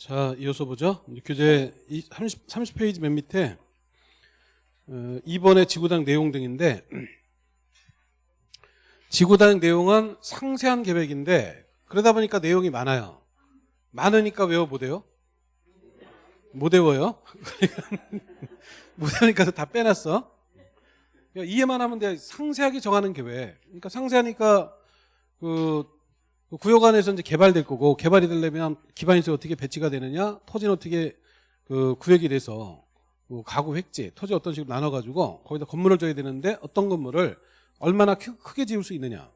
자, 이어서 보죠. 교재 30, 30페이지 맨 밑에 어, 이번에 지구당 내용 등인데 지구당 내용은 상세한 계획인데 그러다 보니까 내용이 많아요. 많으니까 외워 못해요? 못 외워요? 못하니까 다 빼놨어. 그러니까 이해만 하면 돼. 상세하게 정하는 계획. 그러니까 상세하니까 그 구역 안에서 이제 개발될 거고 개발이 되려면 기반시설 어떻게 배치가 되느냐, 토지는 어떻게 그 구역이 돼서 그 가구 획지, 토지 어떤 식으로 나눠가지고 거기다 건물을 줘야 되는데 어떤 건물을 얼마나 크, 게 지을 수 있느냐,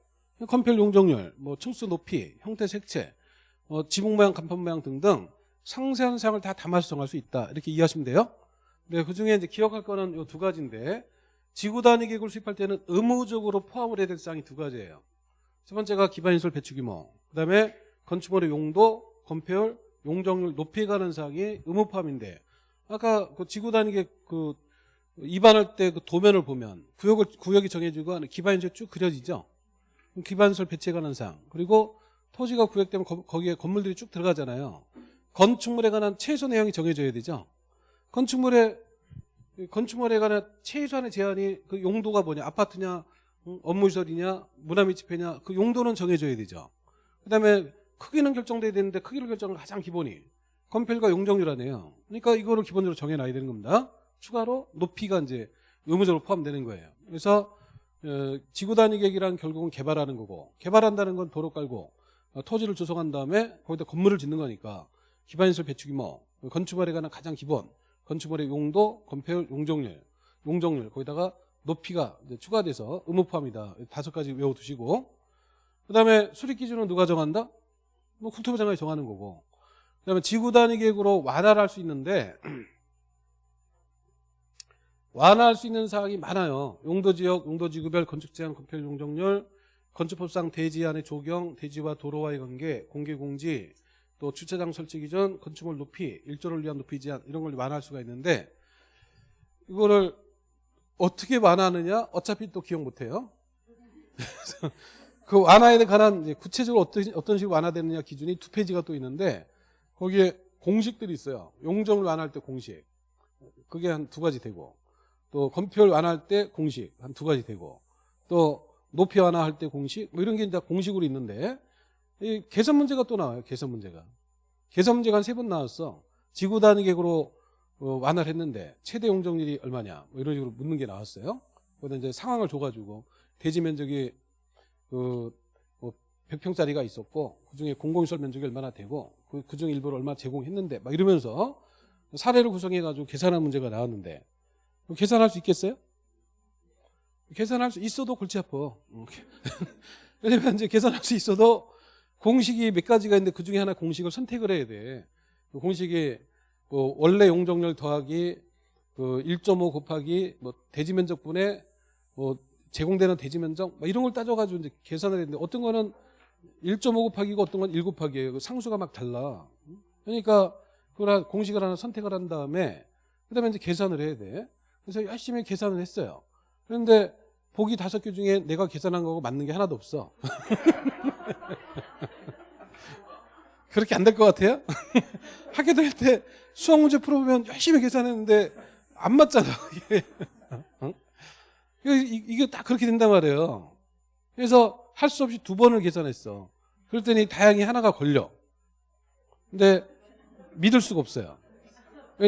건폐율 용적률, 뭐 층수 높이, 형태 색채, 뭐 지붕 모양, 간판 모양 등등 상세한 사항을 다 담아서 정할 수 있다 이렇게 이해하시면 돼요. 네, 그 중에 이제 기억할 거는 이 두 가지인데 지구 단위 계획을 수립할 때는 의무적으로 포함을 해야 될 사항이 두 가지예요. 첫 번째가 기반인설 배치 규모, 그 다음에 건축물의 용도, 건폐율, 용적률 높이 가는 사항이 의무 포함인데 아까 그 지구 단위계 그 입안할 때 그 도면을 보면 구역을 구역이 정해지고 기반인설 쭉 그려지죠. 기반인설 배치에 관한 사항 그리고 토지가 구역되면 거, 기에 건물들이 쭉 들어가잖아요. 건축물에 관한 최소 내용이 정해져야 되죠. 건축물에 건축물에 관한 최소한의 제한이 그 용도가 뭐냐 아파트냐 업무시설이냐 문화밀집회냐 그 용도는 정해져야 되죠. 그 다음에 크기는 결정돼야 되는데 크기를 결정을 가장 기본이 건폐율과 용적률 아니에요. 그러니까 이거를 기본적으로 정해놔야 되는 겁니다. 추가로 높이가 이제 의무적으로 포함되는 거예요. 그래서 어, 지구 단위 계획이란 결국은 개발하는 거고 개발한다는 건 도로 깔고 어, 토지를 조성한 다음에 거기다 건물을 짓는 거니까 기반시설 배치 규모 건축물에 관한 가장 기본 건축물의 용도 건폐율 용적률 용적률 거기다가 높이가 추가돼서 의무 포함이다. 다섯 가지 외워두시고 그 다음에 수립 기준은 누가 정한다? 뭐 국토부 장관이 정하는 거고 그 다음에 지구 단위 계획으로 완화를 할 수 있는데 완화할 수 있는 사항이 많아요. 용도지역, 용도지구별 건축제한 건폐 용적률, 건축법상 대지안의 조경, 대지와 도로와의 관계, 공개공지, 또 주차장 설치 기준, 건축물 높이, 일조를 위한 높이 제한 이런 걸 완화할 수가 있는데 이거를 어떻게 완화하느냐? 어차피 또 기억 못해요. 그 완화에 관한 구체적으로 어떤, 어떤 식으로 완화되느냐 기준이 두 페이지가 또 있는데 거기에 공식들이 있어요. 용적을 완화할 때 공식. 그게 한 두 가지 되고 또 건폐율 완화할 때 공식 한 두 가지 되고 또 높이 완화할 때 공식 뭐 이런 게 이제 공식으로 있는데 이 계산 문제가 또 나와요. 계산 문제가. 계산 문제가 한 세 번 나왔어. 지구 단위 계획으로 어, 완화를 했는데 최대 용적률이 얼마냐 뭐 이런 식으로 묻는 게 나왔어요. 그다 이제 상황을 줘가지고 대지 면적이 그뭐 100평짜리가 있었고 그중에 공공시설 면적이 얼마나 되고 그, 그중 일부를 얼마 제공했는데 막 이러면서 사례를 구성해가지고 계산한 문제가 나왔는데 계산할 수 있겠어요? 계산할 수 있어도 골치 아파. 왜냐면 이제 계산할 수 있어도 공식이 몇 가지가 있는데 그 중에 하나 공식을 선택을 해야 돼. 그 공식이 그 원래 용적률 더하기 그 1.5 곱하기 뭐 대지 면적분의 뭐 제공되는 대지 면적 뭐 이런 걸 따져가지고 이제 계산을 했는데 어떤 거는 1.5 곱하기고 어떤 건 1 곱하기예요. 그 상수가 막 달라. 그러니까 그걸 공식을 하나 선택을 한 다음에 그다음에 이제 계산을 해야 돼. 그래서 열심히 계산을 했어요. 그런데 보기 다섯 개 중에 내가 계산한 거고 맞는 게 하나도 없어. 그렇게 안 될 것 같아요? 학교 다닐 때 수학 문제 풀어보면 열심히 계산했는데 안 맞잖아. 이게. 어? 이게 딱 그렇게 된단 말이에요. 그래서 할 수 없이 두 번을 계산했어. 그랬더니 다행히 하나가 걸려. 근데 믿을 수가 없어요.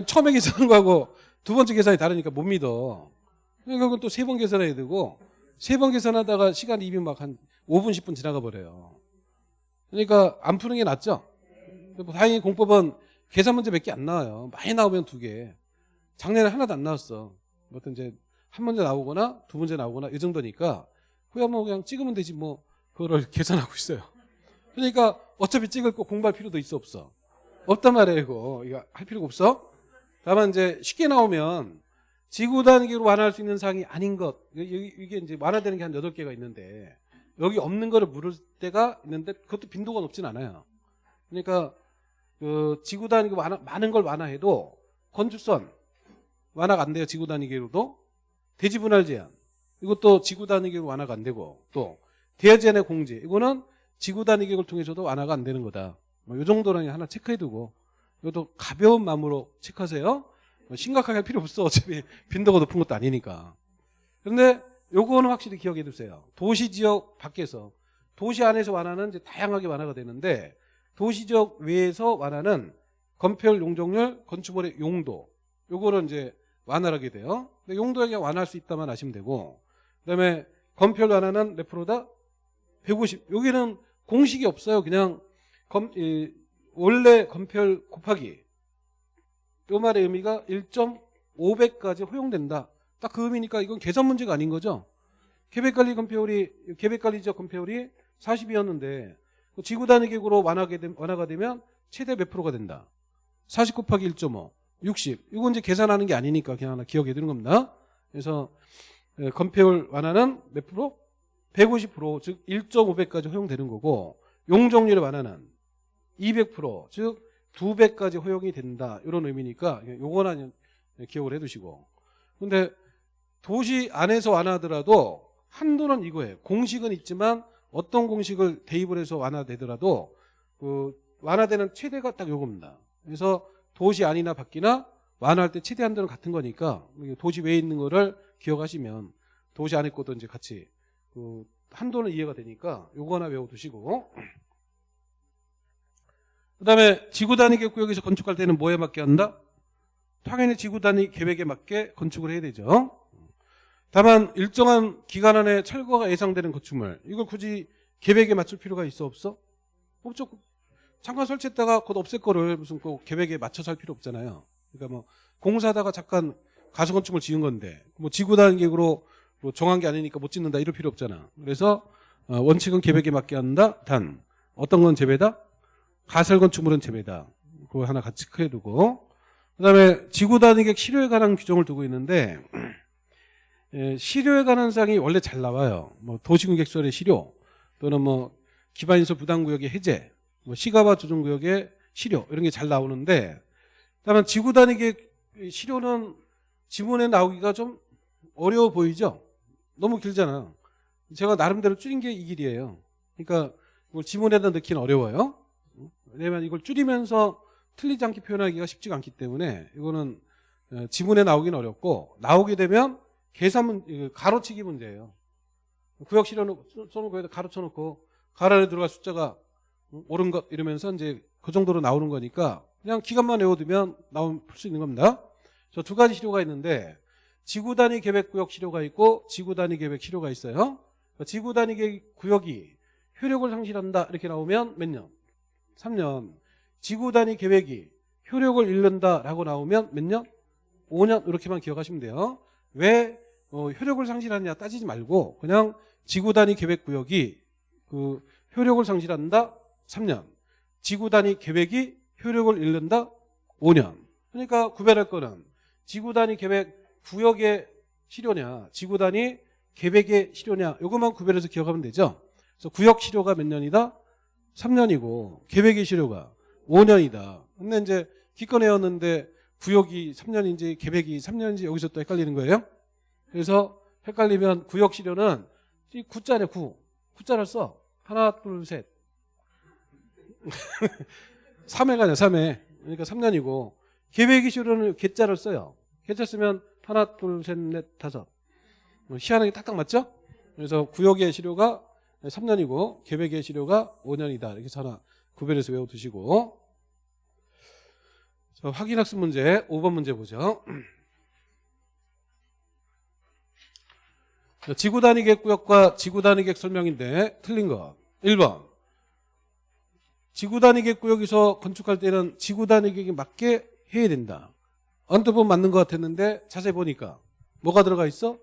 처음에 계산한 거하고 두 번째 계산이 다르니까 못 믿어. 그러니까 또세 번 계산해야 되고 세 번 계산하다가 시간 입이 막한 5분 10분 지나가 버려요. 그러니까 안 푸는 게 낫죠. 다행히 공법은 계산 문제 몇 개 안 나와요. 많이 나오면 두 개. 작년에 하나도 안 나왔어. 어떤 이제 한 문제 나오거나 두 문제 나오거나 이 정도니까 그냥 뭐 그냥 찍으면 되지 뭐 그거를 계산하고 있어요. 그러니까 어차피 찍을 거 공부할 필요도 있어 없어. 없단 말이에요 이거. 이거 할 필요가 없어. 다만 이제 쉽게 나오면 지구 단위로 완화할 수 있는 사항이 아닌 것 이게 이제 완화되는 게한 여덟 개가 있는데 여기 없는 거를 물을 때가 있는데 그것도 빈도가 높진 않아요. 그러니까 그 지구 단위 완화, 많은 걸 완화해도 건축선 완화가 안 돼요. 지구 단위계로도 대지 분할 제한 이것도 지구 단위계로 완화가 안 되고 또 대야 제한의 공지 이거는 지구 단위계획을 통해서도 완화가 안 되는 거다. 뭐 이 정도는 하나 체크해두고 이것도 가벼운 마음으로 체크하세요. 뭐 심각하게 할 필요 없어. 어차피 빈도가 높은 것도 아니니까. 그런데 요거는 확실히 기억해 두세요. 도시 지역 밖에서 도시 안에서 완화는 이제 다양하게 완화가 되는데 도시 지역 외에서 완화는 건폐율, 용적률, 건축물의 용도 요거는 이제 완화하게 돼요. 근데 용도에 완화할 수 있다만 아시면 되고 그다음에 건폐율 완화는 몇 프로다? 150. 여기는 공식이 없어요. 그냥 검, 이, 원래 건폐율 곱하기 요 말의 의미가 1.5배까지 허용된다. 딱 그 의미니까 이건 계산 문제가 아닌 거죠. 계획관리 건폐율이 계획관리 지역 건폐율이 40이었는데 지구 단위 계획으로 완화게 되, 완화가 되면 최대 몇 프로가 된다. 40 곱하기 1.5, 60. 이건 이제 계산하는 게 아니니까 그냥 하나 기억해 두는 겁니다. 그래서 예, 건폐율 완화는 몇 프로? 150%, 즉 1.5배까지 허용되는 거고 용적률의 완화는 200%, 즉 2배까지 허용이 된다. 이런 의미니까 요거는 기억을 해두시고. 근데 도시 안에서 완화하더라도 한도는 이거예요. 공식은 있지만 어떤 공식을 대입을 해서 완화되더라도 그 완화되는 최대가 딱 요겁니다. 그래서 도시 안이나 밖이나 완화할 때 최대 한도는 같은 거니까 도시 외에 있는 거를 기억하시면 도시 안에 것도 이제 같이 그 한도는 이해가 되니까 요거 하나 외워두시고 그 다음에 지구 단위 계획구역에서 건축할 때는 뭐에 맞게 한다? 당연히 지구 단위 계획에 맞게 건축을 해야 되죠. 다만 일정한 기간 안에 철거가 예상되는 건축물 이걸 굳이 계획에 맞출 필요가 있어 없어? 없죠. 잠깐 설치했다가 곧 없앨 거를 무슨 꼭 계획에 맞춰서 할 필요 없잖아요. 그러니까 뭐 공사하다가 잠깐 가서 건축을 지은 건데 뭐 지구 단위 계획으로 뭐 정한 게 아니니까 못 짓는다 이럴 필요 없잖아. 그래서 어, 원칙은 계획에 맞게 한다. 단 어떤 건 제외다? 가설 건축물은 제외다. 그거 하나 같이 체크해두고 그다음에 지구 단위객 실효에 관한 규정을 두고 있는데 예, 실효에 관한 사항이 원래 잘 나와요. 뭐 도시공객설의 실효 또는 뭐 기반인설 부담구역의 해제, 뭐 시가와 조정구역의 실효 이런 게 잘 나오는데 다만 지구 단위객 실효는 지문에 나오기가 좀 어려워 보이죠? 너무 길잖아. 제가 나름대로 줄인 게 이 길이에요. 그러니까 이걸 지문에다 넣기는 어려워요. 왜냐면 이걸 줄이면서 틀리지 않게 표현하기가 쉽지가 않기 때문에 이거는 어, 지문에 나오기는 어렵고 나오게 되면 계산 문 가로치기 문제예요. 구역 실어놓고 거기다 가로쳐놓고 가로 안에 들어갈 숫자가 옳은 것 이러면서 이제 그 정도로 나오는 거니까 그냥 기간만 외워두면 나오면 풀수 있는 겁니다. 저 두 가지 시료가 있는데 지구 단위 계획 구역 시료가 있고 지구 단위 계획 시료가 있어요. 지구 단위 계획 구역이 효력을 상실한다 이렇게 나오면 몇 년? 3년. 지구 단위 계획이 효력을 잃는다라고 나오면 몇 년? 5년 이렇게만 기억하시면 돼요. 왜 어, 효력을 상실하느냐 따지지 말고 그냥 지구 단위 계획 구역이 그 효력을 상실한다 3년. 지구 단위 계획이 효력을 잃는다 5년. 그러니까 구별할 거는 지구 단위 계획 구역의 실효냐, 지구 단위 계획의 실효냐 이것만 구별해서 기억하면 되죠. 그래서 구역 실효가 몇 년이다? 3년이고 계획의 실효가 5년이다. 근데 이제 기권회였는데 구역이 3년인지 계획이 3년인지 여기서 또 헷갈리는 거예요. 그래서 헷갈리면 구역 실효는 이 구자네 구. 구자를 써. 하나 둘 셋. 3회가 아니야 3회. 그러니까 3년이고 계획의 실효는 개자를 써요. 개자 쓰면 하나 둘 셋 넷 다섯. 희한하게 딱딱 맞죠? 그래서 구역의 실효가 3년이고 계획의 실효가 5년이다. 이렇게 하나 구별해서 외워두시고 자, 확인학습 문제 5번 문제 보죠. 지구 단위계 구역과 지구 단위계 설명인데 틀린 거 1번 지구 단위계 구역에서 건축할 때는 지구 단위계에 맞게 해야 된다. 언뜻 보면 맞는 것 같았는데 자세히 보니까 뭐가 들어가 있어?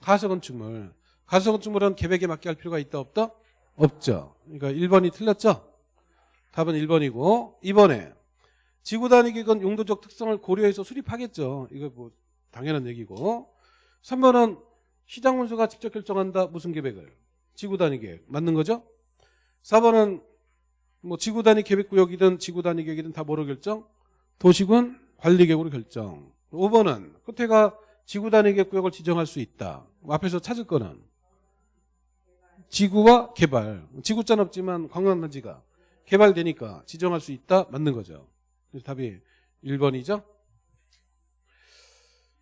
가설 건축물. 가설 건축물은 계획에 맞게 할 필요가 있다 없다? 없죠. 그러니까 1번이 틀렸죠? 답은 1번이고 2번에 지구 단위계획은 용도적 특성을 고려해서 수립하겠죠. 이거 뭐 당연한 얘기고 3번은 시장 문수가 직접 결정한다. 무슨 계획을? 지구 단위 계획. 맞는 거죠? 4번은 뭐 지구 단위 계획 구역이든 지구 단위 계획이든 다 뭐로 결정? 도시군 관리 계획으로 결정. 5번은 끝에가 지구 단위 계획 구역을 지정할 수 있다. 앞에서 찾을 거는 지구와 개발. 지구자는 없지만 관광단지가 개발되니까 지정할 수 있다. 맞는 거죠. 그래서 답이 1번이죠.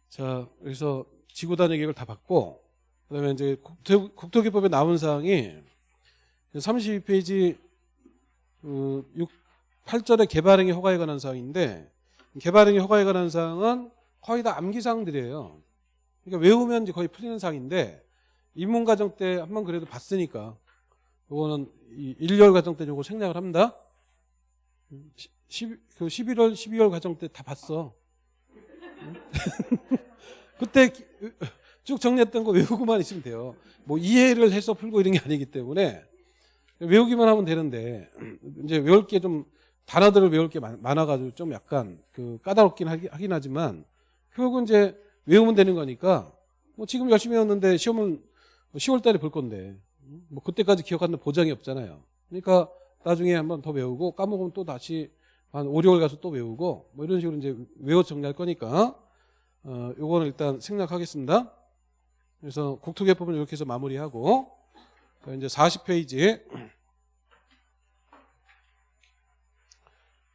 자, 그래서 지구단위 계획을 다 받고 그다음에 이제 국토, 국토기법에 나온 사항이 32페이지 그 6, 8절에 개발행위 허가에 관한 사항인데 개발행위 허가에 관한 사항은 거의 다 암기사항들이에요. 그러니까 외우면 이제 거의 풀리는 사항인데 입문 과정 때 한 번 그래도 봤으니까 요거는 이 1월 과정 때 요거 생략을 합니다. 10, 그 11월, 12월 과정 때 다 봤어. 그때 기- 쭉 정리했던 거 외우고만 있으면 돼요. 뭐 이해를 해서 풀고 이런 게 아니기 때문에 외우기만 하면 되는데 이제 외울 게 좀 단어들을 외울 게 많- 많아가지고 좀 약간 그 까다롭긴 하긴 하지만 결국은 이제 외우면 되는 거니까 뭐 지금 열심히 외웠는데 시험은 10월 달에 볼 건데 뭐 그때까지 기억하는 보장이 없잖아요. 그러니까 나중에 한번 더 외우고 까먹으면 또 다시 한 5, 6월 가서 또 외우고 뭐 이런 식으로 이제 외워 정리할 거니까 어 요거는 일단 생략하겠습니다. 그래서 국토개법은 이렇게 해서 마무리하고 자, 이제 40페이지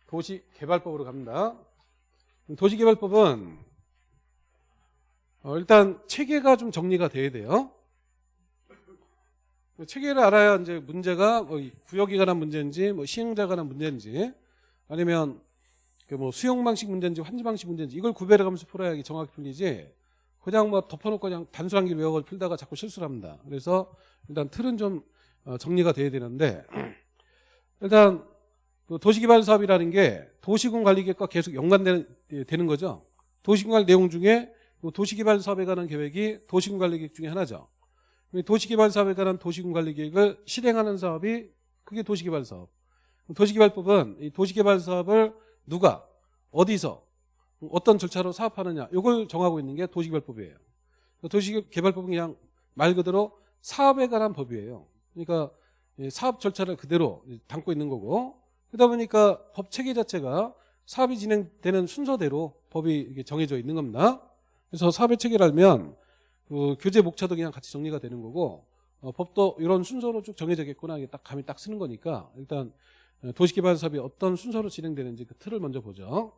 도시개발법으로 갑니다. 도시개발법은 어, 일단 체계가 좀 정리가 돼야 돼요. 체계를 알아야 이제 문제가 뭐 구역에 관한 문제인지 뭐 시행자에 관한 문제인지 아니면 그뭐 수용 방식 문제인지 환지 방식 문제인지 이걸 구별해 가면서 풀어야 정확히 풀리지 그냥 뭐 덮어놓고 그냥 단순한 길 외워 풀다가 자꾸 실수를 합니다. 그래서 일단 틀은 좀 어, 정리가 돼야 되는데 일단 그 도시개발 사업이라는 게 도시군 관리 계획과 계속 연관되는 예, 거죠. 도시군 관리 내용 중에 그 도시개발 사업에 관한 계획이 도시군 관리 계획 중에 하나죠. 이 도시개발 사업에 관한 도시군 관리 계획을 실행하는 사업이 그게 도시개발 사업. 도시개발법은 이 도시개발 사업을 누가 어디서 어떤 절차로 사업하느냐 이걸 정하고 있는 게 도시개발법이에요. 도시개발법은 그냥 말 그대로 사업에 관한 법이에요. 그러니까 이 사업 절차를 그대로 담고 있는 거고 그러다 보니까 법 체계 자체가 사업이 진행되는 순서대로 법이 정해져 있는 겁니다. 그래서 사업의 체계를 알면 그 교재 목차도 그냥 같이 정리가 되는 거고 어, 법도 이런 순서로 쭉 정해져 겠구나 이게 딱 감이 딱 쓰는 거니까 일단 어, 도시개발 사업이 어떤 순서로 진행되는지 그 틀을 먼저 보죠.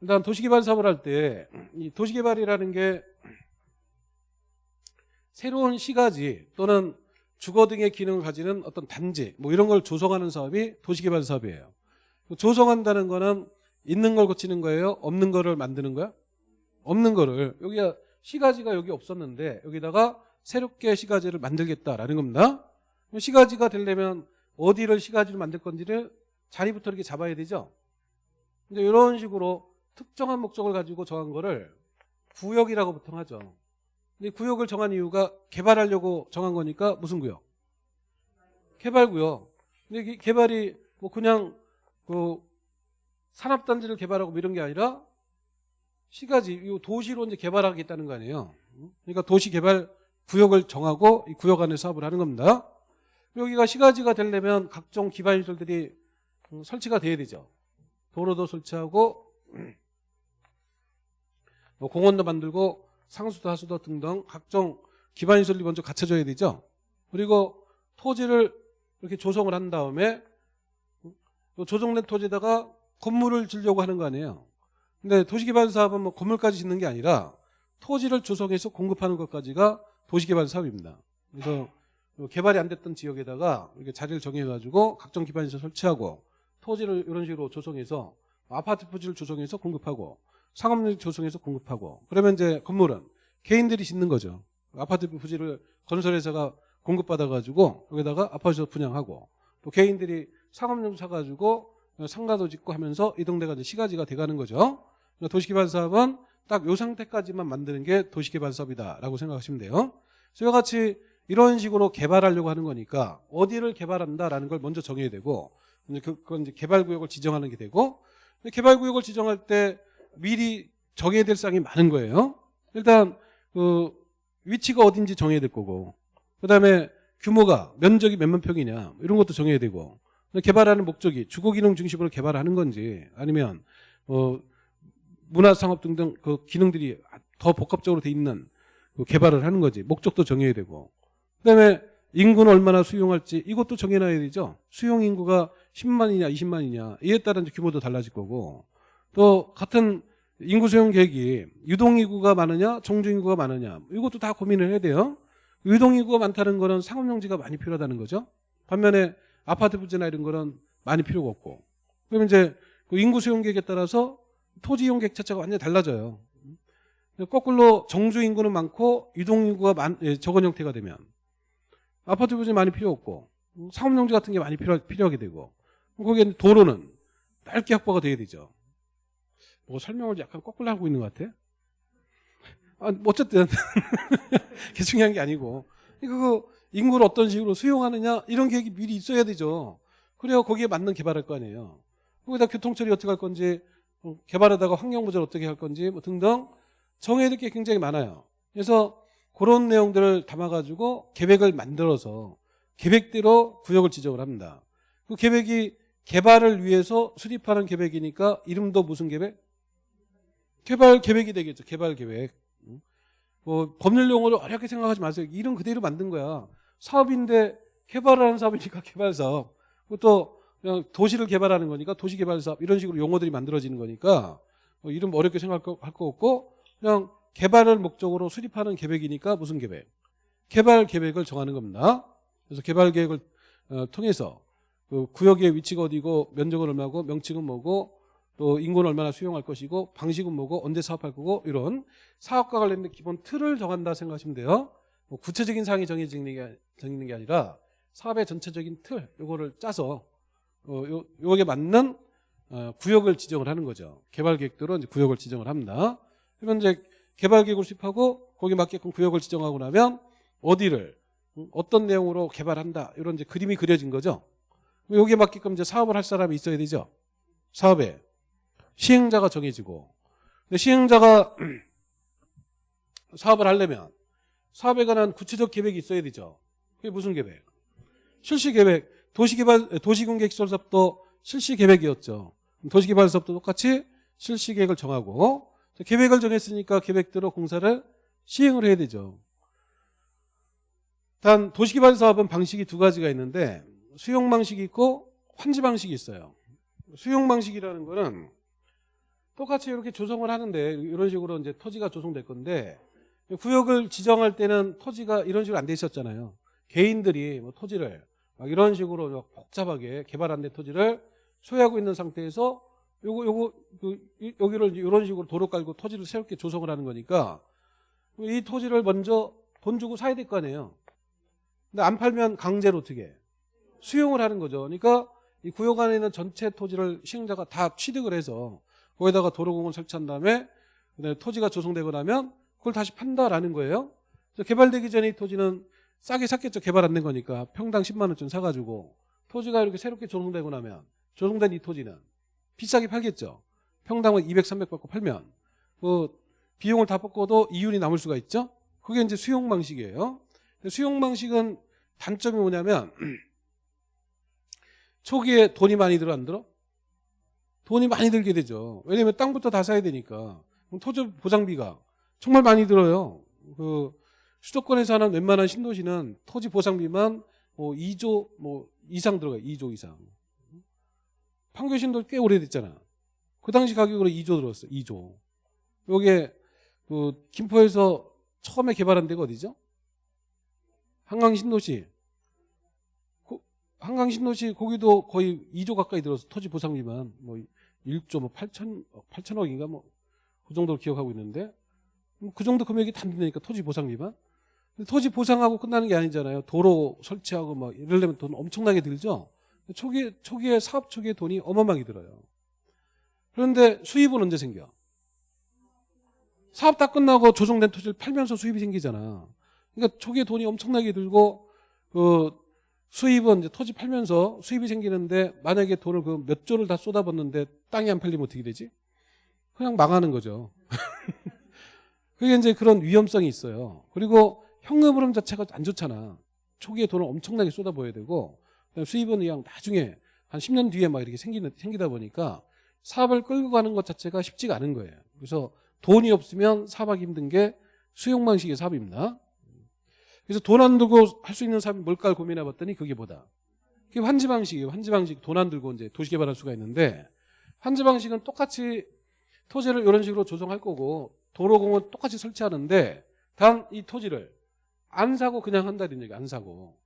일단 도시개발 사업을 할 때 이 도시개발이라는 게 새로운 시가지 또는 주거 등의 기능을 가지는 어떤 단지 뭐 이런 걸 조성하는 사업이 도시개발 사업이에요. 조성한다는 거는 있는 걸 고치는 거예요? 없는 거를 만드는 거야? 없는 거를 여기가 시가지가 여기 없었는데 여기다가 새롭게 시가지를 만들겠다라는 겁니다. 시가지가 되려면 어디를 시가지를 만들 건지를 자리부터 이렇게 잡아야 되죠. 근데 이런 식으로 특정한 목적을 가지고 정한 거를 구역이라고 보통 하죠. 근데 구역을 정한 이유가 개발하려고 정한 거니까 무슨 구역? 개발구역. 근데 개발이 뭐 그냥 그 산업단지를 개발하고 뭐 이런 게 아니라 시가지, 이 도시로 이제 개발하겠다는 거 아니에요. 그러니까 도시 개발 구역을 정하고 이 구역 안에 사업을 하는 겁니다. 여기가 시가지가 되려면 각종 기반 시설들이 음, 설치가 돼야 되죠. 도로도 설치하고 뭐 공원도 만들고 상수도 하수도 등등 각종 기반 시설이 먼저 갖춰져야 되죠. 그리고 토지를 이렇게 조성을 한 다음에 요 조성된 토지에다가 건물을 지려고 하는 거 아니에요. 근데 도시개발 사업은 뭐 건물까지 짓는 게 아니라 토지를 조성해서 공급하는 것까지가 도시개발 사업입니다. 그래서 요 개발이 안 됐던 지역에다가 이렇게 자리를 정해가지고 각종 기반시설 설치하고 토지를 이런 식으로 조성해서 아파트 부지를 조성해서 공급하고 상업를 조성해서 공급하고 그러면 이제 건물은 개인들이 짓는 거죠. 아파트 부지를 건설회사가 공급받아가지고 여기다가 아파트 분양하고 또 개인들이 상업용 사가지고 상가도 짓고 하면서 이 동네가 이제 시가지가 돼가는 거죠. 그러니까 도시개발 사업은 딱 요 상태까지만 만드는 게 도시개발 사업이다라고 생각하시면 돼요. 저와 같이 이런 식으로 개발하려고 하는 거니까 어디를 개발한다라는 걸 먼저 정해야 되고 그- 그건 이제 개발구역을 지정하는 게 되고 개발구역을 지정할 때 미리 정해야 될 사항이 많은 거예요. 일단 그 위치가 어딘지 정해야 될 거고 그다음에 규모가 면적이 몇만 평이냐 이런 것도 정해야 되고 개발하는 목적이 주거기능 중심으로 개발하는 건지 아니면 어 문화상업 등등 그 기능들이 더 복합적으로 돼 있는 그 개발을 하는 거지 목적도 정해야 되고 그다음에 인구는 얼마나 수용할지 이것도 정해놔야 되죠 수용 인구가 10만이냐 20만이냐 이에 이제 규모도 달라질 거고 또 같은 인구 수용 계획이 유동 인구가 많으냐 정주 인구가 많으냐 이것도 다 고민을 해야 돼요. 유동 인구가 많다는 거는 상업용지가 많이 필요하다는 거죠. 반면에 아파트 부지나 이런 거는 많이 필요가 없고 그러면 이제 그 인구 수용 계획에 따라서 토지 이용 계획 자체가 완전히 달라져요. 거꾸로 정주 인구는 많고 유동 인구가 많, 예, 적은 형태가 되면 아파트 부지 많이 필요 없고 상업용지 같은 게 많이 필요, 필요하게 되고 거기에 도로는 넓게 확보가 돼야 되죠. 뭐 설명을 약간 거꾸로 하고 있는 것 같아. 아, 뭐 어쨌든 그게 중요한 게 아니고 그 인구를 어떤 식으로 수용하느냐 이런 계획이 미리 있어야 되죠. 그래야 거기에 맞는 개발할 거 아니에요. 거기다 교통처리 어떻게 할 건지 어, 개발하다가 환경보전 어떻게 할 건지 뭐 등등 정해야 될 게 굉장히 많아요. 그래서 그런 내용들을 담아가지고 계획을 만들어서 계획대로 구역을 지정을 합니다. 그 계획이 개발을 위해서 수립하는 계획이니까 이름도 무슨 계획? 개발 계획이 되겠죠. 개발 계획. 응? 뭐 법률 용어를 어렵게 생각하지 마세요. 이름 그대로 만든 거야. 사업인데 개발하는 사업이니까 개발 사업. 또 그냥 도시를 개발하는 거니까 도시 개발 사업 이런 식으로 용어들이 만들어지는 거니까 뭐 이름 어렵게 생각할 거 없고 그냥 개발을 목적으로 수립하는 계획이니까 무슨 계획? 개발 계획을 정하는 겁니다. 그래서 개발 계획을 어, 통해서 그 구역의 위치가 어디고 면적은 얼마고 명칭은 뭐고 또 인구는 얼마나 수용할 것이고 방식은 뭐고 언제 사업할 거고 이런 사업과 관련된 기본 틀을 정한다 생각하시면 돼요. 뭐 구체적인 사항이 정해지는 게, 정해지는 게 아니라 사업의 전체적인 틀 요거를 짜서 어, 요, 요게 맞는 어, 구역을 지정을 하는 거죠. 개발 계획대로 이제 구역을 지정을 합니다. 그러면 이제 개발 계획을 수립하고 거기에 맞게끔 구역을 지정하고 나면 어디를 음, 어떤 내용으로 개발한다 이런 이제 그림이 그려진 거죠. 여기에 맞게끔 이제 사업을 할 사람이 있어야 되죠. 사업에 시행자가 정해지고 근데 시행자가 사업을 하려면 사업에 관한 구체적 계획이 있어야 되죠. 그게 무슨 계획? 실시 계획. 도시개발 도시공개시설 사업도 실시 계획이었죠. 도시개발 사업도 똑같이 실시 계획을 정하고 계획을 정했으니까 계획대로 공사를 시행을 해야 되죠. 단 도시개발 사업은 방식이 두 가지가 있는데 수용 방식이 있고 환지 방식이 있어요. 수용 방식이라는 거는 똑같이 이렇게 조성을 하는데 이런 식으로 이제 토지가 조성될 건데 구역을 지정할 때는 토지가 이런 식으로 안 돼 있었잖아요. 개인들이 뭐 토지를 막 이런 식으로 복잡하게 개발 안 된 토지를 소유하고 있는 상태에서 요거 요거 그, 여기를 이런 식으로 도로 깔고 토지를 새롭게 조성을 하는 거니까 이 토지를 먼저 돈 주고 사야 될 거 아니에요. 근데 안 팔면 강제로 어떻게 수용을 하는 거죠. 그러니까 이 구역 안에 있는 전체 토지를 시행자가 다 취득을 해서 거기다가 도로공을 설치한 다음에 그다음에 토지가 조성되고 나면 그걸 다시 판다라는 거예요. 개발되기 전에 이 토지는 싸게 샀겠죠. 개발 안 된 거니까 평당 10만 원쯤 사가지고 토지가 이렇게 새롭게 조성되고 나면 조성된 이 토지는 비싸게 팔겠죠. 평당은 200, 300 받고 팔면 그 비용을 다 뽑고도 이윤이 남을 수가 있죠. 그게 이제 수용 방식이에요. 수용 방식은 단점이 뭐냐면 초기에 돈이 많이 들어 안 들어? 돈이 많이 들게 되죠. 왜냐면 땅부터 다 사야 되니까. 토지 보상비가 정말 많이 들어요. 그 수도권에서 하는 웬만한 신도시는 토지 보상비만 뭐 2조 뭐 이상 들어가요. 2조 이상. 판교 신도 꽤 오래됐잖아. 그 당시 가격으로 2조 들었어. 2조. 요게 그 김포에서 처음에 개발한 데가 어디죠? 한강 신도시. 한강 신도시 거기도 거의 2조 가까이 들어서 토지 보상비만 뭐 1조 뭐 8천 8천억인가 뭐 그 정도로 기억하고 있는데 뭐그 정도 금액이 단되니까 토지 보상비만 토지 보상하고 끝나는 게 아니잖아요. 도로 설치하고 뭐 이러려면 돈 엄청나게 들죠. 초기 초기에 사업 초기에 돈이 어마어마하게 들어요. 그런데 수입은 언제 생겨? 사업 다 끝나고 조성된 토지를 팔면서 수입이 생기잖아. 그러니까 초기에 돈이 엄청나게 들고 그 수입은 이제 토지 팔면서 수입이 생기는데 만약에 돈을 그 몇 조를 다 쏟아붓는데 땅이 안 팔리면 어떻게 되지? 그냥 망하는 거죠. 그게 이제 그런 위험성이 있어요. 그리고 현금 흐름 자체가 안 좋잖아. 초기에 돈을 엄청나게 쏟아부어야 되고 수입은 그냥 나중에 한 10년 뒤에 막 이렇게 생기는, 생기다 보니까 사업을 끌고 가는 것 자체가 쉽지가 않은 거예요. 그래서 돈이 없으면 사업하기 힘든 게 수용 방식의 사업입니다. 그래서 돈 안 들고 할 수 있는 사업이 뭘까 고민해 봤더니 그게 뭐다? 그게 환지 방식이에요. 환지 방식 돈 안 들고 이제 도시 개발할 수가 있는데 환지 방식은 똑같이 토지를 이런 식으로 조성할 거고 도로공원 똑같이 설치하는데 단 이 토지를 안 사고 그냥 한다는 얘기 안 사고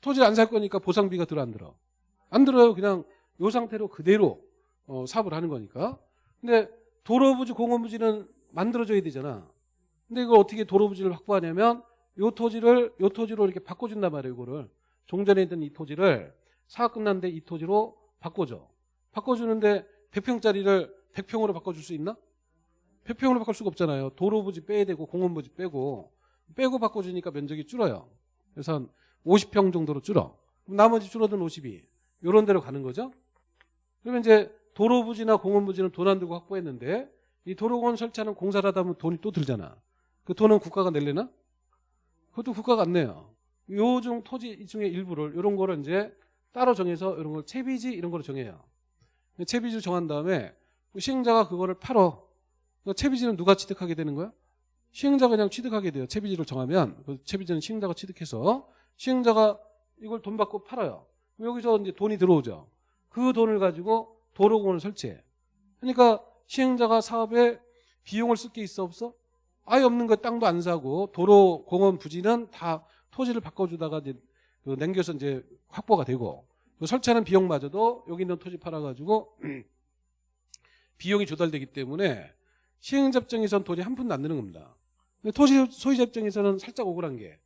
토지를 안 살 거니까 보상비가 들어 안 들어. 안 들어요. 그냥 요 상태로 그대로 어, 사업을 하는 거니까. 근데 도로부지 공원부지는 만들어져야 되잖아. 근데 이걸 어떻게 도로부지를 확보하냐면 요 토지를 요 토지로 이렇게 바꿔준단 말이에요 이거를. 종전에 있던 이 토지를 사업 끝났는데 이 토지로 바꿔줘. 바꿔주는데 100평짜리를 100평으로 바꿔줄 수 있나? 100평으로 바꿀 수가 없잖아요. 도로부지 빼야 되고 공원부지 빼고. 빼고 바꿔주니까 면적이 줄어요. 그래서 한 50평 정도로 줄어. 나머지 줄어든 52 이런 데로 가는 거죠. 그러면 이제 도로 부지나 공원 부지는 돈 안 들고 확보했는데 이 도로공원 설치하는 공사를 하다 보면 돈이 또 들잖아. 그 돈은 국가가 낼래나? 그것도 국가가 안 내요. 요중 토지 중에 일부를 이런 거를 이제 따로 정해서 이런 걸 채비지 이런 거로 정해요. 채비지 정한 다음에 시행자가 그거를 팔어. 그 채비지는 누가 취득하게 되는 거야? 시행자가 그냥 취득하게 돼요. 채비지를 정하면 그 채비지는 시행자가 취득해서 시행자가 이걸 돈 받고 팔아요. 여기서 이제 돈이 들어오죠. 그 돈을 가지고 도로공원을 설치해. 그러니까 시행자가 사업에 비용을 쓸 게 있어 없어? 아예 없는 거 땅도 안 사고 도로 공원 부지는 다 토지를 바꿔주다가 이제 그 남겨서 이제 확보가 되고 그 설치하는 비용마저도 여기 있는 토지 팔아가지고 비용이 조달되기 때문에 시행접정에선 돈이 한 푼도 안 드는 겁니다. 토지 소유접정에서는 살짝 억울한 게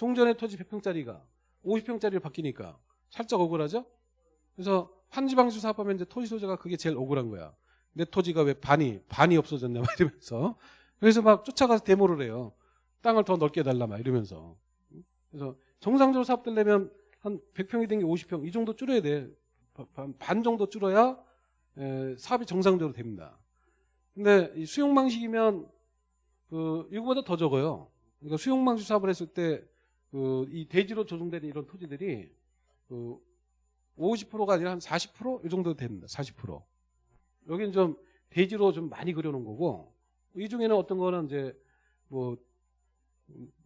종전의 토지 100평짜리가 50평짜리로 바뀌니까 살짝 억울하죠? 그래서 환지방수 사업하면 이제 토지 소재가 그게 제일 억울한 거야. 내 토지가 왜 반이 반이 없어졌냐 막 이러면서 그래서 막 쫓아가서 데모를 해요. 땅을 더 넓게 달라 막 이러면서 그래서 정상적으로 사업 되려면 한 100평이 된 게 50평 이 정도 줄여야 돼. 반- 반 정도 줄어야 에, 사업이 정상적으로 됩니다. 근데 이 수용 방식이면 그 이거보다 더 적어요. 그러니까 수용 방식 사업을 했을 때 그 이 대지로 조성되는 이런 토지들이 그 50%가 아니라 한 40%이 정도 됩니다. 40%. 여기는 좀 대지로 좀 많이 그려놓은 거고 이 중에는 어떤 거는 이제 뭐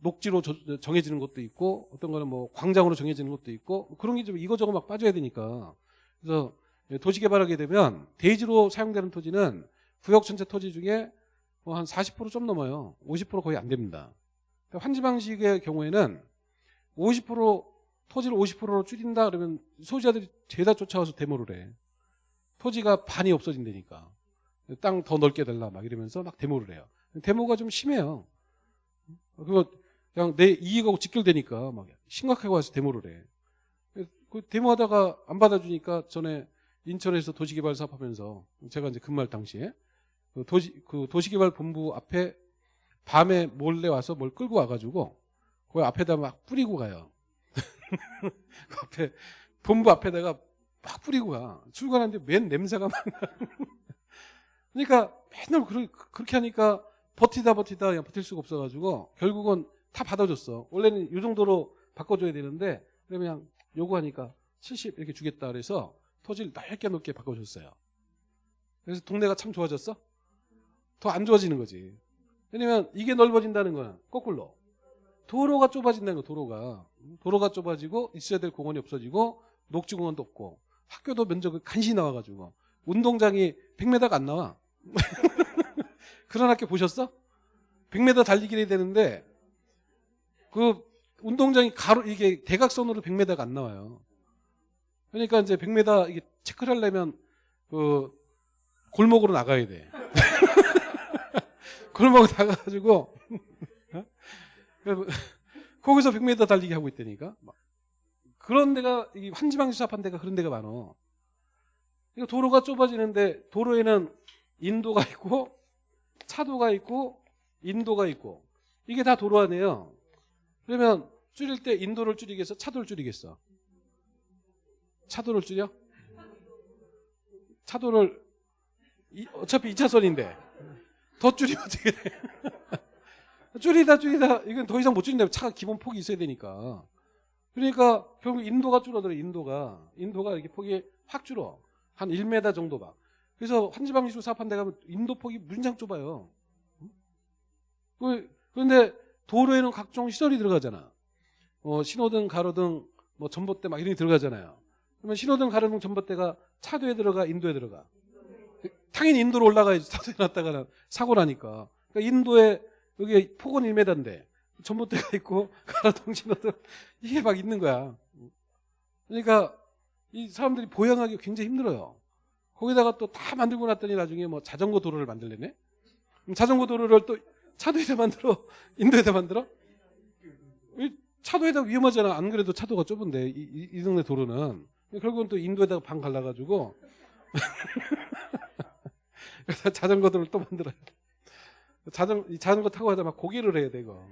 녹지로 저- 정해지는 것도 있고 어떤 거는 뭐 광장으로 정해지는 것도 있고 그런 게 좀 이거저거 막 빠져야 되니까 그래서 도시 개발하게 되면 대지로 사용되는 토지는 구역 전체 토지 중에 뭐 한 40%좀 넘어요. 50% 거의 안 됩니다. 그러니까 환지 방식의 경우에는 50% 토지를 50%로 줄인다 그러면 소유자들이 죄다 쫓아와서 데모를 해. 토지가 반이 없어진다니까. 땅 더 넓게 달라 막 이러면서 막 데모를 해요. 데모가 좀 심해요. 그거 그냥 내 이익하고 직결되니까 막 심각하게 와서 데모를 해. 그 데모하다가 안 받아주니까 전에 인천에서 도시개발 사업하면서 제가 이제 근무할 당시에 그 도시 그 도시개발 본부 앞에 밤에 몰래 와서 뭘 끌고 와가지고 그 앞에다 막 뿌리고 가요. 그 앞에 본부 앞에다가 막 뿌리고 가. 출근하는데 맨 냄새가 막 나. 그러니까 맨날 그러- 그렇게 하니까 버티다 버티다 그냥 버틸 수가 없어가지고 결국은 다 받아줬어. 원래는 이 정도로 바꿔줘야 되는데 그러면 요구하니까 70 이렇게 주겠다 그래서 토지를 넓게 넓게 바꿔줬어요. 그래서 동네가 참 좋아졌어? 더 안 좋아지는 거지. 왜냐면 이게 넓어진다는 거는 거꾸로 도로가 좁아진다는 거 도로가 도로가 좁아지고 있어야 될 공원이 없어지고 녹지공원도 없고 학교도 면적이 간신히 나와가지고 운동장이 100m가 안 나와. 그런 학교 보셨어? 100m 달리기 해야 되는데 그 운동장이 가로 이게 대각선으로 100m가 안 나와요. 그러니까 이제 100m 이게 체크를 하려면 그 골목으로 나가야 돼. 골목 나가가지고 어? 그 거기서 100m 달리기 하고 있다니까. 막. 그런 데가 이 환지방지 사업한 데가 그런 데가 많어. 이거 도로가 좁아지는데 도로에는 인도가 있고 차도가 있고 인도가 있고 이게 다 도로 아니에요. 그러면 줄일 때 인도를 줄이겠어? 차도를 줄이겠어? 차도를 줄여? 차도를 이- 어차피 2차선인데 더 줄이면 어떻게 돼? 줄이다 줄이다. 이건 더 이상 못 줄인다 차가 기본 폭이 있어야 되니까. 그러니까 결국 인도가 줄어들어 인도가. 인도가 이렇게 폭이 확 줄어. 한 1m 정도 봐 그래서 환지방지로 사업한 데 가면 인도 폭이 문장 좁아요. 그- 그런데 도로에는 각종 시설이 들어가잖아. 어, 신호등 가로등 뭐 전봇대 막 이런 게 들어가잖아요. 그러면 신호등 가로등 전봇대가 차도에 들어가 인도에 들어가. 당연히 인도로 올라가야지 차도에 놨다가는 사고 나니까. 그러니까 인도에 여기 폭은 1m인데 전봇대가 있고 신호등 이게 막 있는 거야. 그러니까 이 사람들이 보양하기 굉장히 힘들어요. 거기다가 또 다 만들고 났더니 나중에 뭐 자전거 도로를 만들래네? 자전거 도로를 또 차도에다 만들어? 인도에다 만들어? 이 차도에다 위험하잖아. 안 그래도 차도가 좁은데, 이, 이- 이 동네 도로는. 결국은 또 인도에다가 방 갈라가지고. 그래서 자전거 도로를 또 만들어요. 자전, 이 자전거 타고 가다 막 고개를 해야 되고.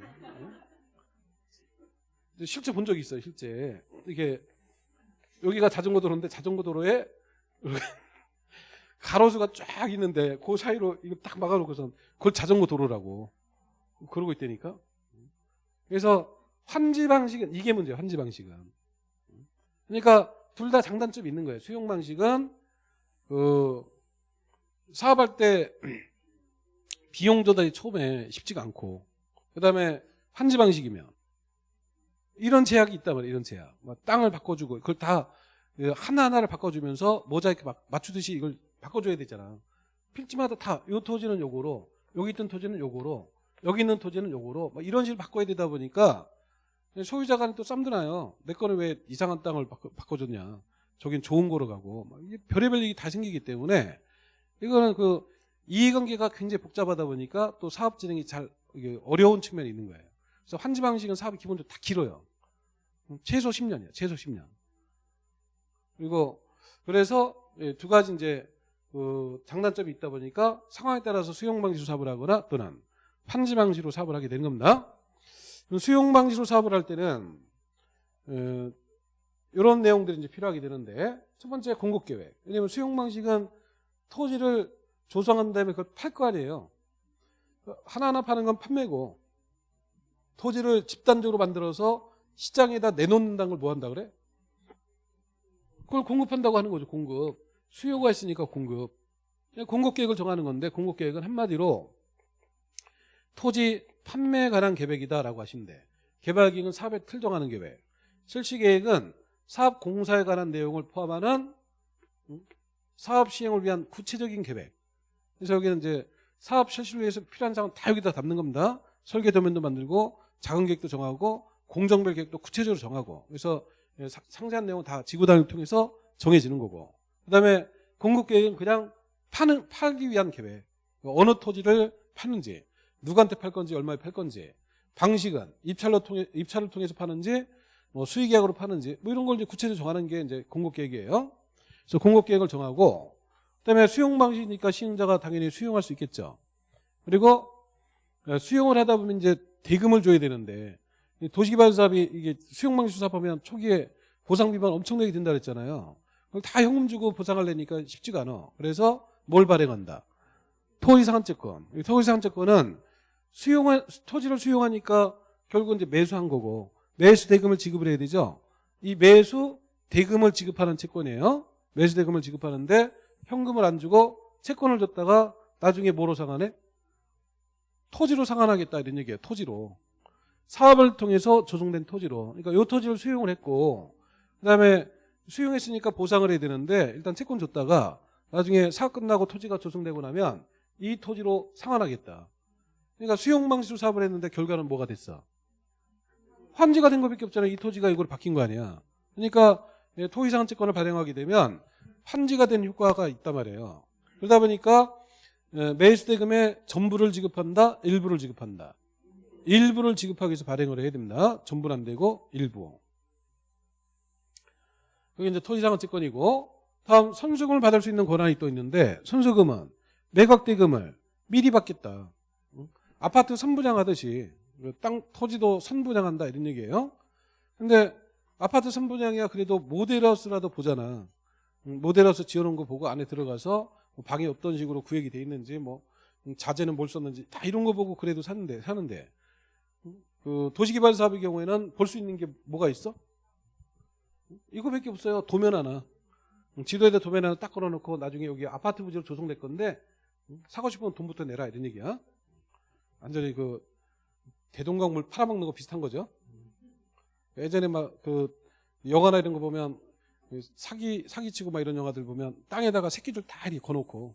실제 본 적이 있어요, 실제. 이게, 여기가 자전거 도로인데 자전거 도로에 가로수가 쫙 있는데 그 사이로 이거 딱 막아놓고서 그걸 자전거 도로라고 그러고 있다니까. 그래서 환지 방식은 이게 문제예요. 환지 방식은. 그러니까 둘 다 장단점이 있는 거예요. 수용 방식은 그 사업할 때 비용 조달이 처음에 쉽지가 않고 그다음에 환지 방식이면 이런 제약이 있단 말이에요. 이런 제약. 뭐 땅을 바꿔주고 그걸 다 하나하나를 바꿔주면서 모자이크 막 맞추듯이 이걸 바꿔줘야 되잖아. 필지마다 다 요 토지는 요거로 여기 있던 토지는 요거로 여기 있는 토지는 요거로 막 이런 식으로 바꿔야 되다 보니까 소유자 간에 또 쌈드나요. 내 거는 왜 이상한 땅을 바꿔, 바꿔줬냐. 저긴 좋은 거로 가고 막 이게 별의별 일이 다 생기기 때문에 이거는 그 이해관계가 굉장히 복잡하다 보니까 또 사업 진행이 잘 어려운 측면이 있는 거예요. 그래서 환지 방식은 사업이 기본적으로 다 길어요. 최소 10년이에요. 최소 10년. 그리고 그래서 예, 두 가지 이제 그 장단점이 있다 보니까 상황에 따라서 수용 방식으로 사업을 하거나 또는 판지 방식으로 사업을 하게 되는 겁니다. 수용 방식으로 사업을 할 때는 어, 이런 내용들이 이제 필요하게 되는데 첫 번째 공급 계획. 왜냐하면 수용 방식은 토지를 조성한 다음에 그걸 팔 거 아니에요. 하나하나 파는 건 판매고 토지를 집단적으로 만들어서 시장에다 내놓는다는 걸 뭐 한다 그래? 그걸 공급한다고 하는 거죠. 공급. 수요가 있으니까 공급. 공급 계획을 정하는 건데 공급 계획은 한마디로 토지 판매에 관한 계획이다라고 하시면 돼. 개발 계획은 사업의 틀 정하는 계획. 실시 계획은 사업 공사에 관한 내용을 포함하는 음, 사업 시행을 위한 구체적인 계획. 그래서 여기는 이제 사업 실시를 위해서 필요한 사항은 다 여기다 담는 겁니다. 설계 도면도 만들고 작은 계획도 정하고 공정별 계획도 구체적으로 정하고 그래서 예, 사- 상세한 내용은 다 지구 단위를 통해서 정해지는 거고 그다음에 공급 계획은 그냥 파는 팔기 위한 계획 어느 토지를 파는지 누구한테 팔 건지 얼마에 팔 건지 방식은 입찰로 통해 입찰을 통해서 파는지 뭐 수익 계약으로 파는지 뭐 이런 걸 이제 구체적으로 정하는 게 이제 공급 계획이에요. 그래서 공급 계획을 정하고 그다음에 수용 방식이니까 시행자가 당연히 수용할 수 있겠죠. 그리고 어, 수용을 하다 보면 이제 대금을 줘야 되는데 이 도시개발 사업이 이게 수용 방식 사업하면 초기에 보상 비만 엄청나게 된다 그랬잖아요. 그걸 다 현금 주고 보상하려니까 쉽지가 않아. 그래서 뭘 발행한다? 토지 상한채권. 이 토지 상한채권은 수용한 토지를 수용하니까 결국 이제 매수한 거고 매수 대금을 지급을 해야 되죠. 이 매수 대금을 지급하는 채권이에요. 매수 대금을 지급하는데 현금을 안 주고 채권을 줬다가 나중에 뭐로 상환해? 토지로 상환하겠다 이런 얘기예요. 토지로. 사업을 통해서 조성된 토지로. 그러니까 이 토지를 수용을 했고 그다음에 수용했으니까 보상을 해야 되는데 일단 채권 줬다가 나중에 사업 끝나고 토지가 조성되고 나면 이 토지로 상환하겠다. 그러니까 수용 방식으로 사업을 했는데 결과는 뭐가 됐어? 환지가 된 것밖에 없잖아요. 이 토지가 이걸 바뀐 거 아니야. 그러니까 예, 토지 상환 채권을 발행하게 되면 환지가 된 효과가 있단 말이에요. 그러다 보니까 예, 매수 대금의 전부를 지급한다, 일부를 지급한다. 일부를 지급하기 위해서 발행을 해야 됩니다. 전부는 안 되고 일부. 그게 이제 토지상환채권이고 다음 선수금을 받을 수 있는 권한이 또 있는데 선수금은 매각 대금을 미리 받겠다. 응? 아파트 선부장하듯이 땅 토지도 선부장한다 이런 얘기예요. 근데 아파트 선부장이야 그래도 모델하우스라도 보잖아. 응, 모델하우스 지어놓은 거 보고 안에 들어가서 뭐 방이 어떤 식으로 구획이 돼 있는지 뭐 음, 자재는 뭘 썼는지 다 이런 거 보고 그래도 사는데 사는데 음, 그 도시개발 사업의 경우에는 볼 수 있는 게 뭐가 있어? 이거밖에 없어요. 도면 하나. 음, 지도에다 도면 하나 딱 걸어놓고 나중에 여기 아파트 부지로 조성될 건데 음, 사고 싶으면 돈부터 내라 이런 얘기야. 완전히 그 대동강물 팔아먹는 거 비슷한 거죠. 예전에 막 그 영화나 이런 거 보면 사기 사기치고 막 이런 영화들 보면 땅에다가 새끼들 다 이렇게 거놓고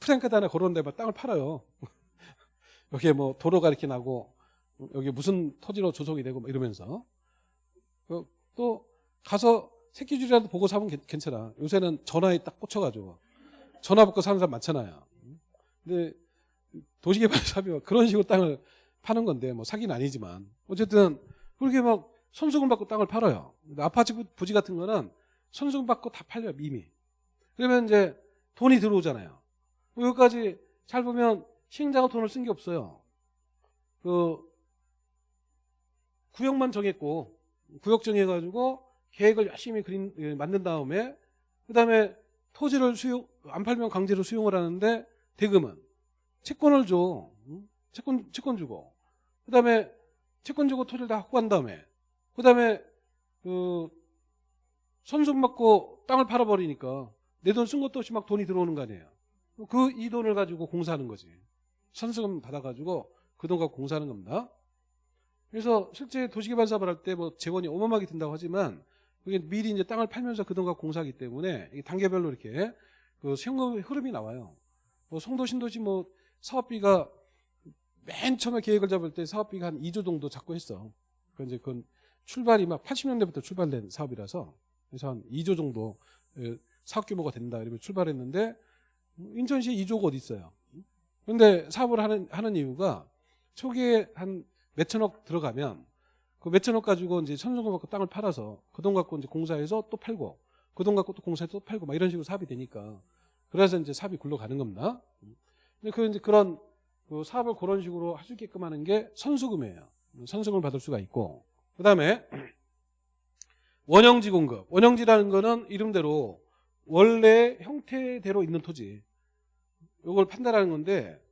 플래카드 하나 걸었는데 막 땅을 팔아요. 여기에 뭐 도로가 이렇게 나고 여기 무슨 토지로 조성이 되고 막 이러면서 그또 가서 새끼줄이라도 보고 사면 괜- 괜찮아. 요새는 전화에 딱 꽂혀가지고 전화 받고 사는 사람 많잖아요. 근데 도시개발 사업이 그런 식으로 땅을 파는 건데 뭐 사기는 아니지만 어쨌든 그렇게 막 선수금 받고 땅을 팔아요. 아파트 부- 부지 같은 거는 선수금 받고 다 팔려요 이미. 그러면 이제 돈이 들어오잖아요. 여기까지 잘 보면 시행자가 돈을 쓴 게 없어요. 그 구역만 정했고 구역 정해가지고 계획을 열심히 그린 예, 만든 다음에 그 다음에 토지를 수용 안 팔면 강제로 수용을 하는데 대금은 채권을 줘. 응? 채권 채권 주고 그 다음에 채권 주고 토지를 다 확보한 다음에 그다음에 그 선수금 받고 땅을 팔아버리니까 내 돈 쓴 것도 없이 막 돈이 들어오는 거 아니에요. 그 이 돈을 가지고 공사하는 거지. 선수금 받아가지고 그 돈 갖고 공사하는 겁니다. 그래서 실제 도시개발 사업을 할 때 뭐 재원이 어마어마하게 든다고 하지만 그게 미리 이제 땅을 팔면서 그 돈 갖고 공사하기 때문에 단계별로 이렇게 그 세금의 흐름이 나와요. 뭐 송도 신도시 뭐 사업비가 맨 처음에 계획을 잡을 때 사업비가 한 2조 정도 잡고 했어. 그 이제 그건 출발이 막 80년대부터 출발된 사업이라서 그래서 한 2조 정도 예, 사업 규모가 된다 이러면 출발했는데 인천시에 2조가 어디 있어요. 근데 사업을 하는 하는 이유가 초기에 한 몇천억 들어가면 그 몇천억 가지고 이제 선수금 갖고 땅을 팔아서 그 돈 갖고 이제 공사해서 또 팔고 그 돈 갖고 또 공사해서 또 팔고 막 이런 식으로 사업이 되니까 그래서 이제 사업이 굴러가는 겁니다. 근데 그 이제 그런 그 사업을 그런 식으로 할 수 있게끔 하는 게 선수금이에요. 선수금을 받을 수가 있고 그 다음에 원형지 공급. 원형지라는 거는 이름대로 원래 형태대로 있는 토지. 이걸 판단하는 건데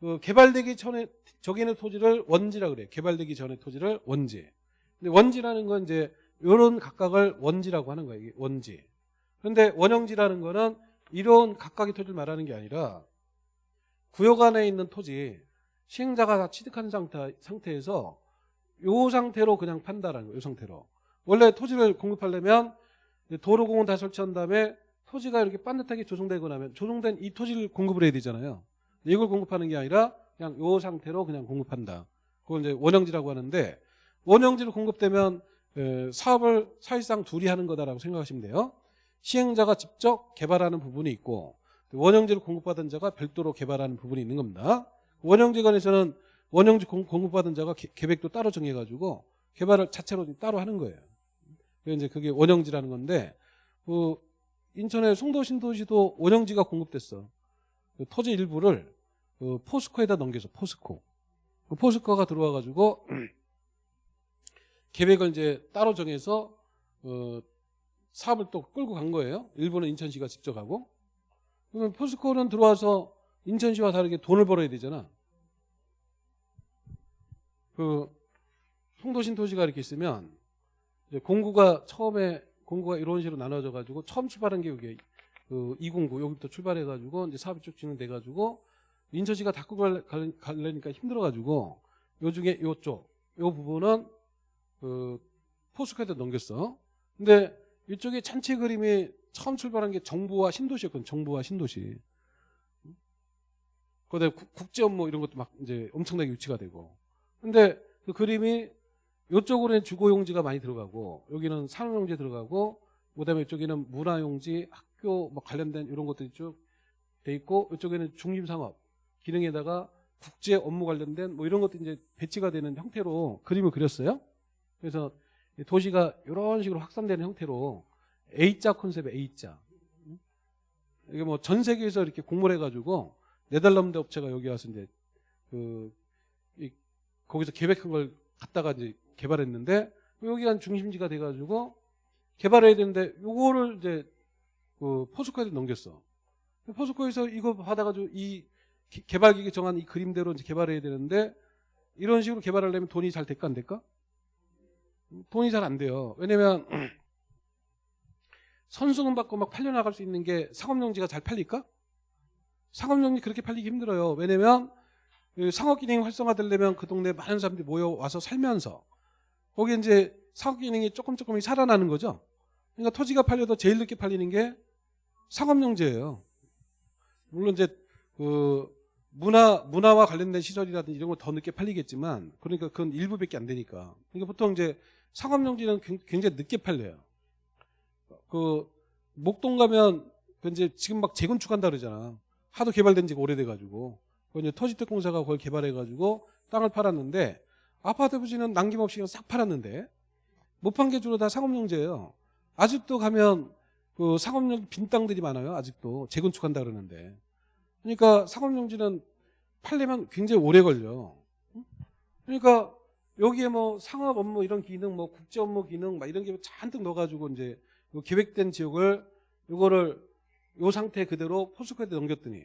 그 개발되기 전에 저기 있는 토지를 원지라 그래요. 개발되기 전에 토지를 원지. 근데 원지라는 건 이제 이런 각각을 원지라고 하는 거예요. 원지. 그런데 원형지라는 거는 이런 각각의 토지를 말하는 게 아니라 구역 안에 있는 토지 시행자가 다 취득한 상태, 상태에서 요 상태로 그냥 판다라는 거예요. 요 상태로. 원래 토지를 공급하려면 도로공원 다 설치한 다음에 토지가 이렇게 반듯하게 조성되고 나면 조성된 이 토지를 공급을 해야 되잖아요. 이걸 공급하는 게 아니라 그냥 요 상태로 그냥 공급한다. 그걸 이제 원형지라고 하는데 원형지로 공급되면 에, 사업을 사실상 둘이 하는 거다라고 생각하시면 돼요. 시행자가 직접 개발하는 부분이 있고 원형지를 공급받은 자가 별도로 개발하는 부분이 있는 겁니다. 원형지관에서는 원형지 공- 공급받은 자가 개- 계획도 따로 정해가지고 개발을 자체로 따로 하는 거예요. 그게 이제 그게 원형지라는 건데 그 인천의 송도 신도시도 원형지가 공급됐어. 그 토지 일부를 그 포스코에다 넘겨서 포스코. 그 포스코가 들어와가지고 계획을 이제 따로 정해서 어, 사업을 또 끌고 간 거예요. 일부는 인천시가 직접 하고. 그러면 포스코는 들어와서 인천시와 다르게 돈을 벌어야 되잖아. 그 송도신 도시가 이렇게 있으면 공구가 처음에 공구가 이런 식으로 나눠져 가지고 처음 출발한 게 이게 그 209 여기부터 출발해 가지고 이제 사업이 쭉 진행돼 가지고 인천시가 닫고 갈- 갈- 가려니까 힘들어 가지고 요 중에 요쪽 요 부분은 그 포스코에다 넘겼어. 근데 이쪽에 전체 그림이 처음 출발한 게 정부와 신도시였거든. 정부와 신도시. 그다음에 국- 국제 업무 이런 것도 막 이제 엄청나게 유치가 되고. 근데 그 그림이 이쪽으로는 주거용지가 많이 들어가고 여기는 산업용지 들어가고 그다음에 이쪽에는 문화용지, 학교 뭐 관련된 이런 것들이 쭉 돼 있고 이쪽에는 중심상업 기능에다가 국제 업무 관련된 뭐 이런 것도 이제 배치가 되는 형태로 그림을 그렸어요. 그래서 이 도시가 이런 식으로 확산되는 형태로 A자 컨셉의 A자. 이게 뭐 전 세계에서 이렇게 공모를 해가지고 네덜란드 업체가 여기 와서 이제 그 이- 거기서 계획한 걸 갖다가 이제 개발했는데 여기가 중심지가 돼가지고 개발해야 되는데 요거를 이제 그 포스코에도 넘겼어. 포스코에서 이거 받아가지고 이 기- 개발기계 정한 이 그림대로 이제 개발해야 되는데 이런 식으로 개발하려면 돈이 잘 될까 안 될까? 돈이 잘 안 돼요. 왜냐면 선수금 받고 막 팔려나갈 수 있는 게 상업용지가 잘 팔릴까? 상업용지 그렇게 팔리기 힘들어요. 왜냐면 그 상업 기능이 활성화되려면 그 동네 많은 사람들이 모여 와서 살면서 거기 이제 상업 기능이 조금 조금씩 살아나는 거죠. 그러니까 토지가 팔려도 제일 늦게 팔리는 게 상업용지예요. 물론 이제 그 문화 문화와 관련된 시설이라든지 이런 거더 늦게 팔리겠지만 그러니까 그건 일부밖에 안 되니까. 그러니까 보통 이제 상업용지는 굉- 굉장히 늦게 팔려요. 그 목동 가면 그 이제 지금 막 재건축한다 그러잖아. 하도 개발된 지가 오래돼 가지고. 그 이제 터지택공사가 그걸 개발해 가지고 땅을 팔았는데 아파트 부지는 남김없이 싹 팔았는데 못 판 게 주로 다 상업용지예요. 아직도 가면 그 상업용 빈 땅들이 많아요. 아직도 재건축한다 그러는데. 그러니까 상업용지는 팔려면 굉장히 오래 걸려. 응? 그러니까 여기에 뭐 상업 업무 이런 기능, 뭐 국제 업무 기능, 막 이런 게 잔뜩 넣어가지고 이제 요 계획된 지역을 요거를 요 상태 그대로 포스코한테 넘겼더니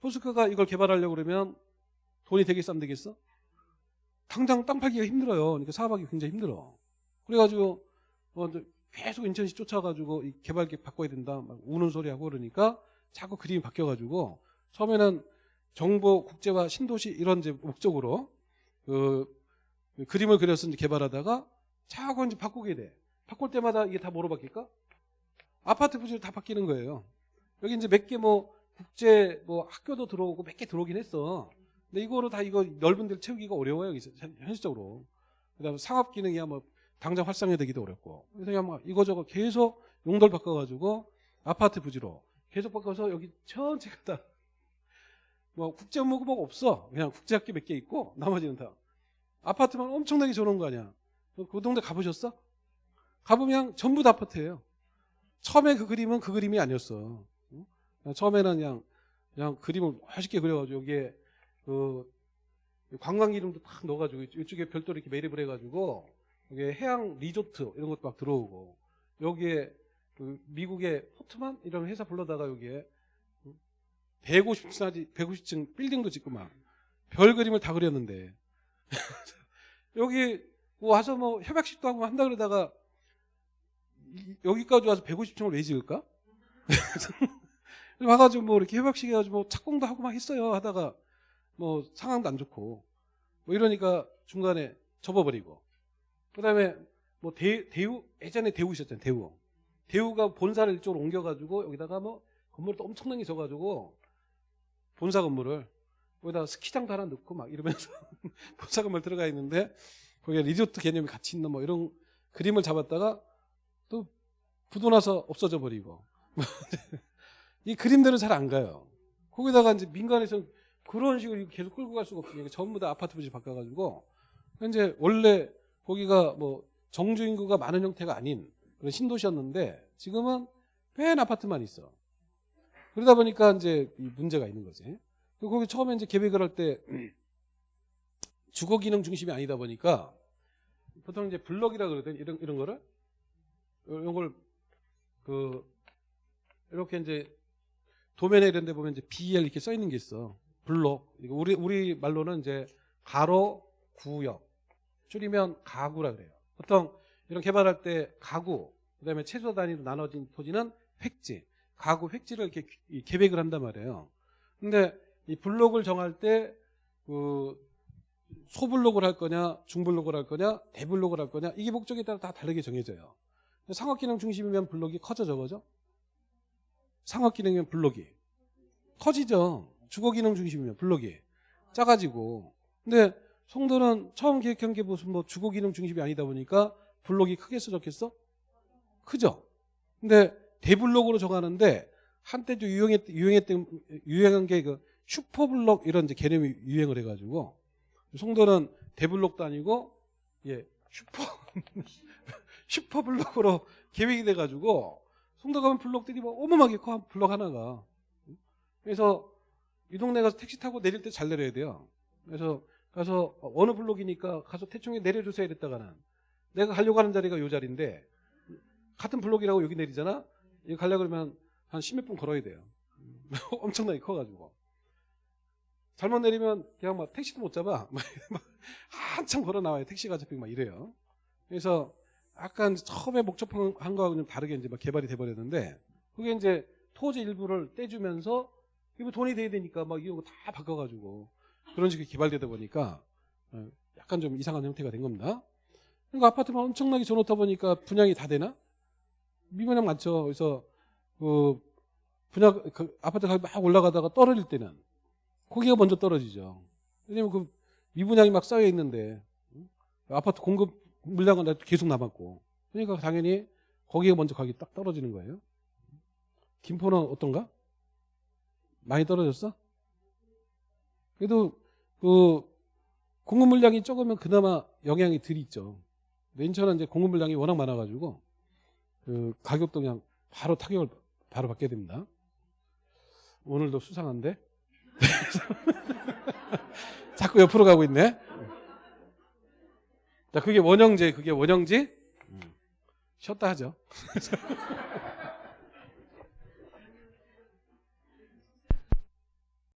포스코가 이걸 개발하려고 그러면 돈이 되겠어 안 되겠어? 당장 땅 팔기가 힘들어요. 그러니까 사업하기 굉장히 힘들어. 그래가지고 뭐 계속 인천시 쫓아가지고 이 개발 계획 바꿔야 된다 막 우는 소리 하고 그러니까 자꾸 그림이 바뀌어가지고 처음에는 정보 국제화 신도시 이런 이제 목적으로 그, 그 그림을 그려서 이제 개발하다가 자꾸 이제 바꾸게 돼. 바꿀 때마다 이게 다 뭐로 바뀔까? 아파트 부지로 다 바뀌는 거예요. 여기 이제 몇 개 뭐 국제 뭐 학교도 들어오고 몇 개 들어오긴 했어. 근데 이거로 다 이거 넓은 데를 채우기가 어려워요. 현실적으로. 그다음에 상업 기능이야 뭐 당장 활성화 되기도 어렵고. 그래서 막 이거저거 계속 용도를 바꿔가지고 아파트 부지로 계속 바꿔서 여기 전체가 다 뭐 국제 업무가 뭐 없어. 그냥 국제 학교 몇 개 있고 나머지는 다 아파트만 엄청나게 줘놓은 거 아니야. 그 동네 가보셨어? 가보면 전부 다 아파트예요. 처음에 그 그림은 그 그림이 아니었어. 응? 처음에는 그냥 그냥 그림을 멋있게 그려가지고 여기에 그 관광 이름도 딱 넣어가지고 이쪽에 별도로 이렇게 매립을 해가지고 여기에 해양 리조트 이런 것도 막 들어오고 여기에 그 미국의 포트만 이런 회사 불러다가 여기에 150층짜리 150층 빌딩도 짓고 막 별 그림을 다 그렸는데 여기 와서 뭐 협약식도 하고 한다 그러다가 이- 여기까지 와서 150층을 왜 지을까? 와가지고 뭐 이렇게 협약식 해가지고 뭐 착공도 하고 막 했어요. 하다가 뭐 상황도 안 좋고. 뭐 이러니까 중간에 접어버리고. 그 다음에 뭐 대, 대우 예전에 대우 있었잖아요 대우. 대우가 본사를 이쪽으로 옮겨가지고 여기다가 뭐 건물을 또 엄청나게 져가지고 본사 건물을 거기다가 스키장도 하나 넣고 막 이러면서 본사 건물 들어가 있는데 거기에 리조트 개념이 같이 있는 뭐 이런 그림을 잡았다가 또 부도 나서 없어져 버리고 이 그림대로 잘 안 가요. 거기다가 이제 민간에서 그런 식으로 계속 끌고 갈 수가 없으니까 전부 다 아파트 부지 바꿔가지고 현재 원래 거기가 뭐 정주 인구가 많은 형태가 아닌 그런 신도시였는데 지금은 뺀 아파트만 있어. 그러다 보니까 이제 이 문제가 있는 거지. 그리고 거기 처음에 이제 계획을 할 때 주거 기능 중심이 아니다 보니까 보통 이제 블럭이라 그러거든 이런 이런 거를 이런 걸 그 이렇게 이제 도면에 이런 데 보면 이제 BL 이렇게 써 있는 게 있어. 블록. 우리 우리 말로는 이제 가로 구역. 줄이면 가구라 그래요. 보통 이런 개발할 때 가구, 그 다음에 최소 단위로 나눠진 토지는 획지. 가구 획지를 이렇게 이- 계획을 한단 말이에요. 근데 이 블록을 정할 때 그 소블록을 할 거냐, 중블록을 할 거냐, 대블록을 할 거냐 이게 목적에 따라 다 다르게 정해져요. 상업 기능 중심이면 블록이 커져 적어져? 상업 기능이면 블록이 커지죠. 주거 기능 중심이면 블록이 작아지고. 근데 송도는 처음 계획한 게 무슨 뭐 주거 기능 중심이 아니다 보니까 블록이 크겠어 적겠어? 크죠. 근데 대블록으로 정하는데 한때도 유행했 유행했던 유행한 게 그 슈퍼블록 이런 이제 개념이 유행을 해가지고 송도는 대블록도 아니고 예 슈퍼 슈퍼블록으로 계획이 돼가지고 송도 가면 블록들이 뭐 어마어마하게 커 블록 하나가 그래서 이 동네 가서 택시 타고 내릴 때 잘 내려야 돼요. 그래서 가서 어느 블록이니까 가서 대충 내려주세요 이랬다가는 내가 가려고 하는 자리가 요 자리인데 같은 블록이라고 여기 내리잖아. 여기 가려고 그러면 한 십몇 분 걸어야 돼요. 엄청나게 커가지고. 잘못 내리면 그냥 막 택시도 못 잡아. 막 한참 걸어 나와요. 택시가 잡히고 막 이래요. 그래서 약간 처음에 목적한 거하고 좀 다르게 이제 막 개발이 돼버렸는데 그게 이제 토지 일부를 떼주면서 이거 돈이 돼야 되니까 막 이거 다 바꿔가지고 그런 식으로 개발되다 보니까 어, 약간 좀 이상한 형태가 된 겁니다. 그러니까 아파트만 엄청나게 줘놓다 보니까 분양이 다 되나? 미분양 많죠. 그래서 그 분양 그 아파트 가격이 막 올라가다가 떨어질 때는 거기가 먼저 떨어지죠. 왜냐면 그 미분양이 막 쌓여 있는데 응? 아파트 공급 물량은 계속 남았고 그러니까 당연히 거기가 먼저 가격이 딱 떨어지는 거예요. 김포는 어떤가? 많이 떨어졌어? 그래도 그 공급 물량이 적으면 그나마 영향이 덜 있죠. 근데 인천은 이제 공급 물량이 워낙 많아가지고 그 가격도 그냥 바로 타격을 바로 받게 됩니다. 오늘도 수상한데 자꾸 옆으로 가고 있네. 자, 그게 원형제, 그게 원형지. 쉬었다 하죠.